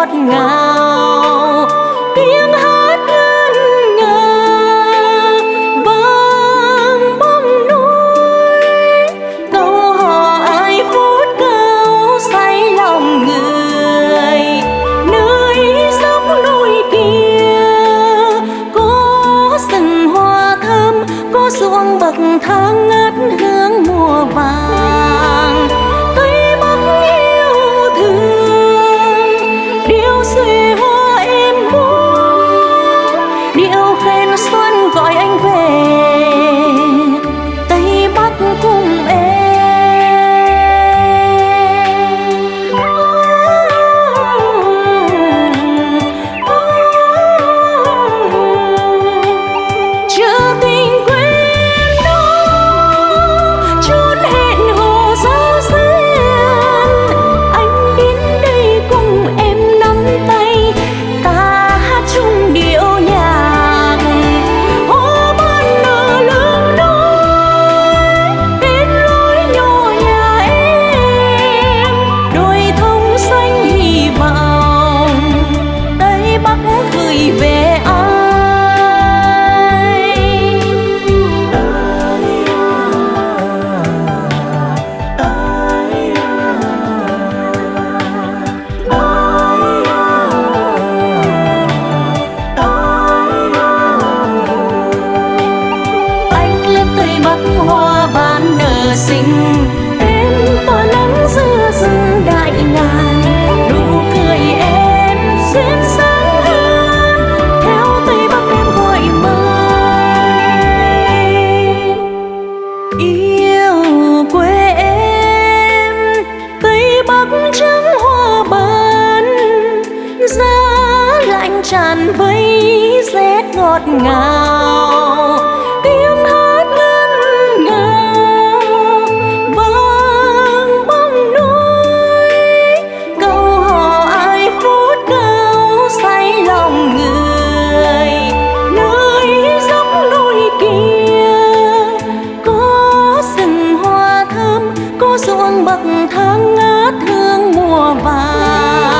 ngọt ngào. gọi anh về. vừa sinh em tỏa nắng giữa rừng đại ngàn nụ cười em duyên sáng hơn theo tây bắc em gọi mời. yêu quê em tây bắc trắng hoa bần, giá lạnh tràn vây rét ngọt ngào ruộng bậc thang ngát hương mùa vàng.